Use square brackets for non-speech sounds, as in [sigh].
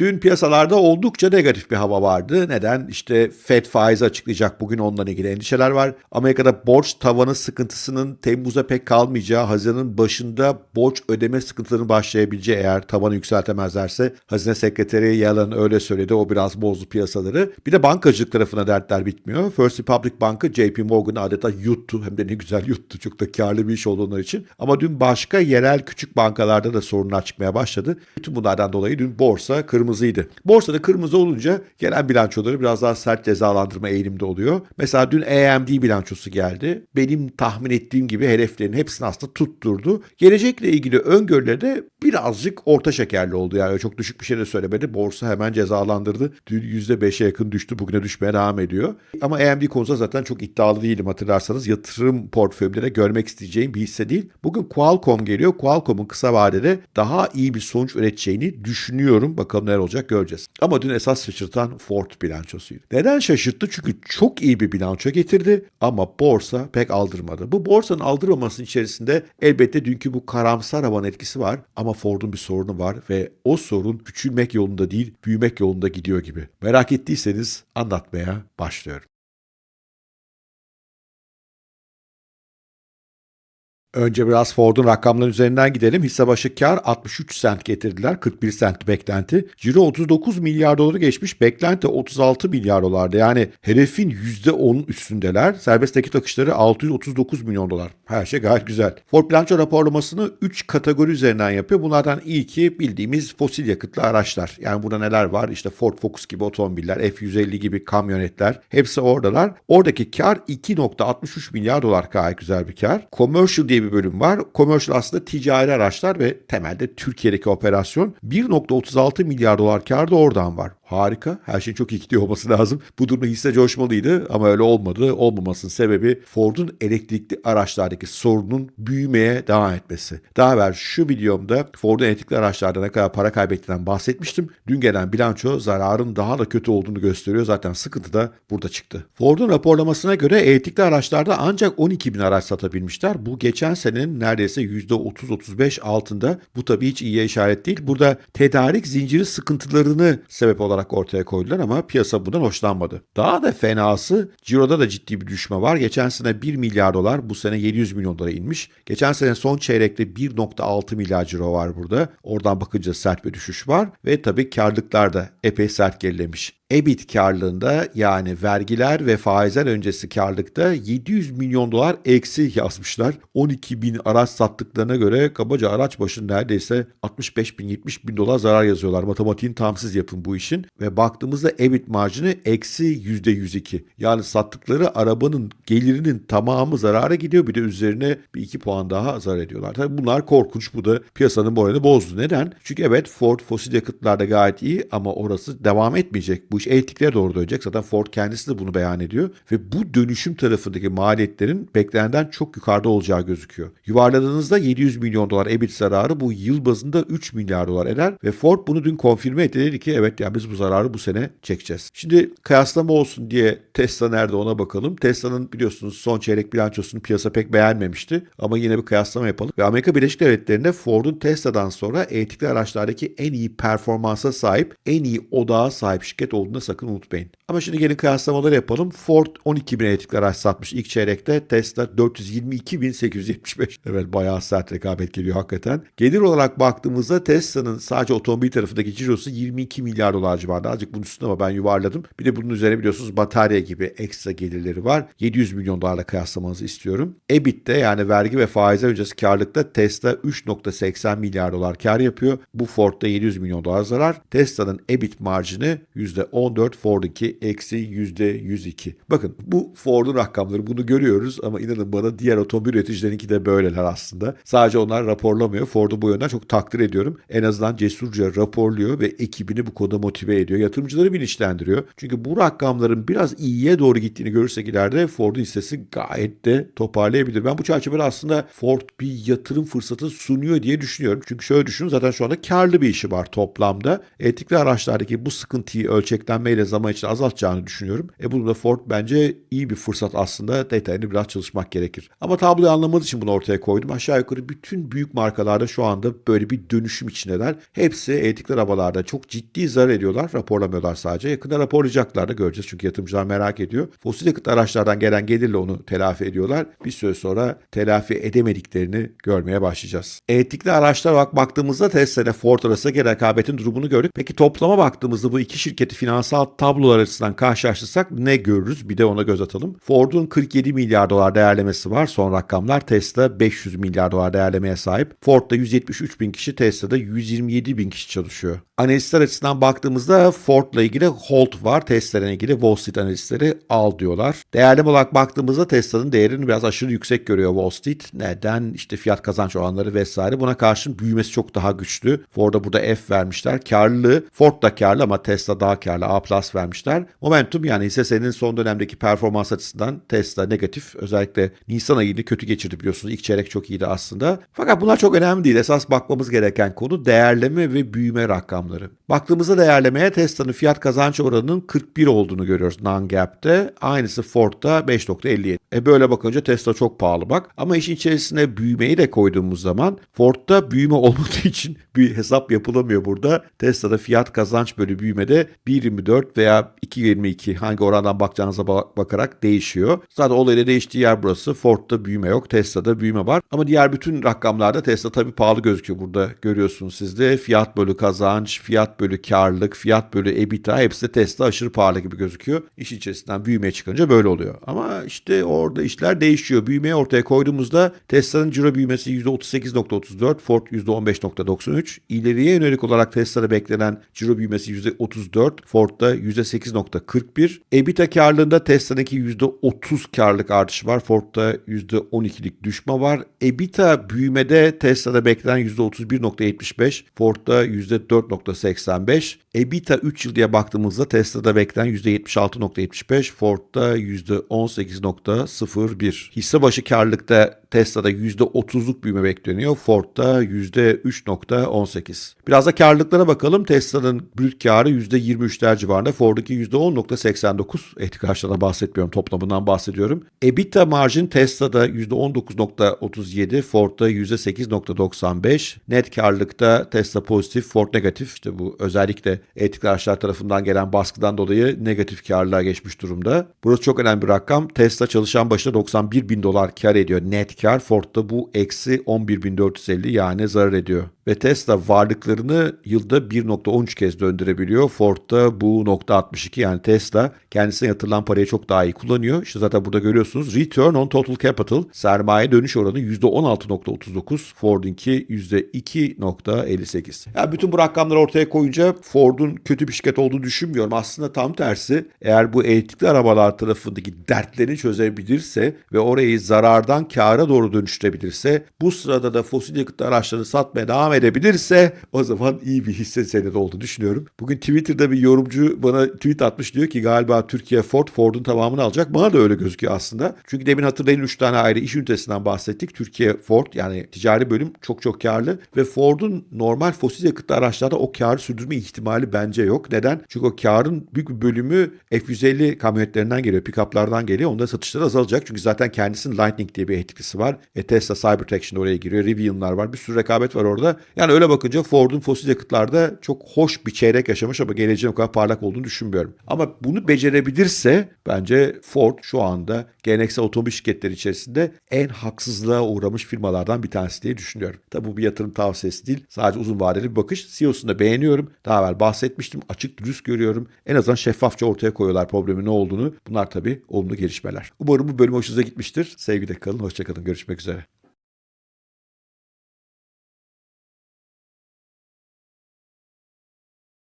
Dün piyasalarda oldukça negatif bir hava vardı. Neden? İşte Fed faizi açıklayacak. Bugün onunla ilgili endişeler var. Amerika'da borç tavanı sıkıntısının Temmuz'a pek kalmayacağı, Haziran'ın başında borç ödeme sıkıntılarının başlayabileceği eğer tavanı yükseltemezlerse Hazine Sekreteri Yellen öyle söyledi. O biraz bozdu piyasaları. Bir de bankacılık tarafına dertler bitmiyor. First Republic Bankı JP Morgan'ı adeta yuttu. Hem de ne güzel yuttu. Çok da karlı bir iş oldu için. Ama dün başka yerel küçük bankalarda da sorunlar çıkmaya başladı. Bütün bunlardan dolayı dün borsa kırmızıydı. Borsada kırmızı olunca gelen bilançoları biraz daha sert cezalandırma eğilimde oluyor. Mesela dün AMD bilançosu geldi. Benim tahmin ettiğim gibi hedeflerin hepsini aslında tutturdu. Gelecekle ilgili öngörüleri de birazcık orta şekerli oldu. Yani çok düşük bir şey de söylemedi. Borsa hemen cezalandırdı. Dün %5'e yakın düştü. Bugüne düşmeye devam ediyor. Ama AMD konusunda zaten çok iddialı değilim hatırlarsanız. Yatırım portföyümde de görmek isteyeceğim bir hisse değil. Bugün Qualcomm geliyor. Qualcomm'un kısa vadede daha iyi bir sonuç üreteceğini düşünüyorum. Bakalım neler olacak göreceğiz. Ama dün esas şaşırtan Ford bilançosuydu. Neden şaşırttı? Çünkü çok iyi bir bilanço getirdi ama borsa pek aldırmadı. Bu borsanın aldırmamasının içerisinde elbette dünkü bu karamsar havan etkisi var ama Ford'un bir sorunu var ve o sorun küçülmek yolunda değil büyümek yolunda gidiyor gibi. Merak ettiyseniz anlatmaya başlıyorum. Önce biraz Ford'un rakamları üzerinden gidelim. Hisse başı kar 63 sent getirdiler. 41 sent beklenti. Ciro 39 milyar doları geçmiş. Beklenti 36 milyar dolardı. Yani hedefin %10'un üstündeler. Serbest nakit akışları 639 milyon dolar. Her şey gayet güzel. Ford bilanço raporlamasını 3 kategori üzerinden yapıyor. Bunlardan ilki bildiğimiz fosil yakıtlı araçlar. Yani burada neler var? İşte Ford Focus gibi otomobiller, F-150 gibi kamyonetler. Hepsi oradalar. Oradaki kar 2.63 milyar dolar gayet güzel bir kar. Commercial diye bir bölüm var. Commercial aslında ticari araçlar ve temelde Türkiye'deki operasyon 1.36 milyar dolar kar da oradan var. Harika. Her şey çok iyi gidiyor olması lazım. Bu durumda hisse coşmalıydı ama öyle olmadı. Olmamasının sebebi Ford'un elektrikli araçlardaki sorunun büyümeye devam etmesi. Daha evvel şu videomda Ford'un elektrikli araçlarda ne kadar para kaybettiğinden bahsetmiştim. Dün gelen bilanço zararın daha da kötü olduğunu gösteriyor. Zaten sıkıntı da burada çıktı. Ford'un raporlamasına göre elektrikli araçlarda ancak 12 bin araç satabilmişler. Bu geçen senenin neredeyse %30-35 altında. Bu tabii hiç iyiye işaret değil. Burada tedarik zinciri sıkıntılarını sebep olarak olarak ortaya koydular ama piyasa bundan hoşlanmadı. Daha da fenası Ciro'da da ciddi bir düşme var. Geçen sene 1 milyar dolar bu sene 700 milyon dolara inmiş. Geçen sene son çeyrekte 1.6 milyar ciro var burada. Oradan bakınca sert bir düşüş var ve tabii karlılıklar da epey sert gerilemiş. EBIT karlılığında yani vergiler ve faizler öncesi karlılıkta 700 milyon dolar eksi yazmışlar. 12 bin araç sattıklarına göre kabaca araç başına neredeyse 65 bin 70 bin dolar zarar yazıyorlar. Matematiğin tamsız yapın bu işin. Ve baktığımızda EBIT marjını eksi %102. Yani sattıkları arabanın gelirinin tamamı zarara gidiyor. Bir de üzerine bir iki puan daha zarar ediyorlar. Tabii bunlar korkunç. Bu da piyasanın moralini bozdu. Neden? Çünkü evet Ford fosil yakıtlarda gayet iyi ama orası devam etmeyecek. Bu iş elektriklere doğru dönecek. Zaten Ford kendisi de bunu beyan ediyor. Ve bu dönüşüm tarafındaki maliyetlerin beklenenden çok yukarıda olacağı gözüküyor. Yuvarladığınızda 700 milyon dolar EBIT zararı bu yıl bazında 3 milyar dolar eder. Ve Ford bunu dün konfirme etti. Dedi ki evet ya biz bu zararı bu sene çekeceğiz. Şimdi kıyaslama olsun diye Tesla nerede ona bakalım. Tesla'nın biliyorsunuz son çeyrek bilançosunu piyasa pek beğenmemişti. Ama yine bir kıyaslama yapalım. Ve Amerika Birleşik Devletleri'nde Ford'un Tesla'dan sonra elektrikli araçlardaki en iyi performansa sahip, en iyi odağa sahip şirket olduğunu da sakın unutmayın. Ama şimdi gelin kıyaslamaları yapalım. Ford 12 bin elektrikli araç satmış ilk çeyrekte. Tesla 422.875. Evet bayağı sert rekabet geliyor hakikaten. Gelir olarak baktığımızda Tesla'nın sadece otomobil tarafındaki cirosu 22 milyar dolar civarında. Azıcık bunun üstünde ama ben yuvarladım. Bir de bunun üzerine biliyorsunuz batarya gibi ekstra gelirleri var. 700 milyon dolarla kıyaslamanızı istiyorum. EBIT'te yani vergi ve faizler öncesi karlılıkta Tesla 3.80 milyar dolar kar yapıyor. Bu Ford'da 700 milyon dolar zarar. Tesla'nın EBIT marjını %14, Ford'unki eksi %102. Bakın bu Ford'un rakamları bunu görüyoruz ama inanın bana diğer otomobil üreticilerinki de böyleler aslında. Sadece onlar raporlamıyor. Ford'u bu yönden çok takdir ediyorum. En azından cesurca raporluyor ve ekibini bu konuda motive ediyor. Yatırımcıları bilinçlendiriyor. Çünkü bu rakamların biraz iyiye doğru gittiğini görürsek ileride Ford'un hissesi gayet de toparlayabilir. Ben bu çerçevede aslında Ford bir yatırım fırsatı sunuyor diye düşünüyorum. Çünkü şöyle düşünün zaten şu anda karlı bir işi var toplamda. Elektrikli araçlardaki bu sıkıntıyı ölçekten beklenmeyle zaman içinde azaltacağını düşünüyorum. E bunu da Ford bence iyi bir fırsat aslında. Detayını biraz çalışmak gerekir. Ama tabloyu anlamanız için bunu ortaya koydum. Aşağı yukarı bütün büyük markalarda şu anda böyle bir dönüşüm içindeler. Hepsi elektrikli arabalarda çok ciddi zarar ediyorlar. Raporlamıyorlar sadece. Yakında raporlayacaklar da göreceğiz. Çünkü yatırımcılar merak ediyor. Fosil yakıt araçlardan gelen gelirle onu telafi ediyorlar. Bir süre sonra telafi edemediklerini görmeye başlayacağız. Elektrikli araçlara bak baktığımızda Tesla ile Ford arasındaki rekabetin durumunu gördük. Peki toplama baktığımızda bu iki şirketi finansal tablolar açısından karşılaştırsak ne görürüz? Bir de ona göz atalım. Ford'un 47 milyar dolar değerlemesi var. Son rakamlar Tesla 500 milyar dolar değerlemeye sahip. Ford'da 173 bin kişi, Tesla'da 127 bin kişi çalışıyor. Analistler açısından baktığımızda Ford'la ilgili hold var. Tesla'yla ilgili Wall Street analistleri al diyorlar. Değerleme olarak baktığımızda Tesla'nın değerini biraz aşırı yüksek görüyor Wall Street. Neden? İşte fiyat kazanç oranları vesaire. Buna karşın büyümesi çok daha güçlü. Ford'a burada F vermişler. Karlılığı Ford da karlı ama Tesla daha karlı. A plus vermişler. Momentum yani hisse senedinin son dönemdeki performans açısından Tesla negatif. Özellikle Nisan ayını kötü geçirdi biliyorsunuz. İlk çeyrek çok iyiydi aslında. Fakat bunlar çok önemli değil. Esas bakmamız gereken konu değerleme ve büyüme rakamları. Baktığımızda değerlemeye Tesla'nın fiyat kazanç oranının 41 olduğunu görüyoruz non-gap'te. Aynısı Ford'da 5.57. E böyle bakınca Tesla çok pahalı bak. Ama işin içerisine büyümeyi de koyduğumuz zaman Ford'da büyüme [laughs] olmadığı için bir hesap yapılamıyor burada. Tesla'da fiyat kazanç bölü büyümede 1.24 veya 2.22 hangi orandan bakacağınıza bakarak değişiyor. Zaten olayla değiştiği yer burası. Ford'da büyüme yok. Tesla'da büyüme var. Ama diğer bütün rakamlarda Tesla tabii pahalı gözüküyor burada. Görüyorsunuz siz de fiyat bölü kazanç, fiyat bölü karlılık, fiyat bölü EBITDA hepsi de Tesla aşırı pahalı gibi gözüküyor. İş içerisinden büyümeye çıkınca böyle oluyor. Ama işte orada işler değişiyor. Büyümeyi ortaya koyduğumuzda Tesla'nın ciro büyümesi %38.34, Ford %15.93. İleriye yönelik olarak Tesla'da beklenen ciro büyümesi %34, Ford'da %8.41. EBITDA karlılığında Tesla'daki %30 karlılık artışı var. Ford'da %12'lik düşme var. EBITDA büyümede Tesla'da beklenen %31.75, Ford'da %4.85. EBITDA 3 yıl diye baktığımızda Tesla'da beklenen %76.75, Ford'da %18.01. Hisse başı karlılıkta Tesla'da %30'luk büyüme bekleniyor. Ford'da %3.18. Biraz da karlılıklara bakalım. Tesla'nın brüt karı %23'ler civarında. Ford'daki %10.89. Etkikarşıdan bahsetmiyorum. Toplamından bahsediyorum. EBITDA marjin Tesla'da %19.37. Ford'da %8.95. Net karlılıkta Tesla pozitif, Ford negatif. İşte bu özellikle etkikarşılar tarafından gelen baskıdan dolayı negatif karlılığa geçmiş durumda. Burası çok önemli bir rakam. Tesla çalışan başına 91 bin dolar kar ediyor net kar. Ford'da bu eksi 11.450 yani zarar ediyor. Ve Tesla varlıklarını yılda 1.13 kez döndürebiliyor. Ford'da bu nokta 62 yani Tesla kendisine yatırılan parayı çok daha iyi kullanıyor. İşte zaten burada görüyorsunuz return on total capital sermaye dönüş oranı %16.39 Ford'unki %2.58. Yani bütün bu rakamları ortaya koyunca Ford'un kötü bir şirket olduğunu düşünmüyorum. Aslında tam tersi eğer bu elektrikli arabalar tarafındaki dertlerini çözebilirse ve orayı zarardan kâra doğru dönüştürebilirse bu sırada da fosil yakıtlı araçları satmaya devam edebilirse o zaman iyi bir hisse senedi olduğunu düşünüyorum. Bugün Twitter'da bir yorumcu bana tweet atmış diyor ki galiba Türkiye Ford Ford'un tamamını alacak. Bana da öyle gözüküyor aslında. Çünkü demin hatırlayın 3 tane ayrı iş ünitesinden bahsettik. Türkiye Ford yani ticari bölüm çok çok karlı ve Ford'un normal fosil yakıtlı araçlarda o karı sürdürme ihtimali bence yok. Neden? Çünkü o karın büyük bir bölümü F-150 kamyonetlerinden geliyor, pick-up'lardan geliyor. Onda satışları azalacak. Çünkü zaten kendisinin Lightning diye bir etkisi var. E Tesla Cybertruck oraya giriyor. Rivian'lar var. Bir sürü rekabet var orada. Yani öyle bakınca Ford'un fosil yakıtlarda çok hoş bir çeyrek yaşamış ama geleceğin o kadar parlak olduğunu düşünmüyorum. Ama bunu becerebilirse bence Ford şu anda geleneksel otomobil şirketleri içerisinde en haksızlığa uğramış firmalardan bir tanesi diye düşünüyorum. Tabi bu bir yatırım tavsiyesi değil. Sadece uzun vadeli bir bakış. CEO'sunu da beğeniyorum. Daha evvel bahsetmiştim. Açık dürüst görüyorum. En azından şeffafça ortaya koyuyorlar problemin ne olduğunu. Bunlar tabii olumlu gelişmeler. Umarım bu bölüm hoşunuza gitmiştir. Sevgiyle kalın. Hoşçakalın. Görüşmek üzere.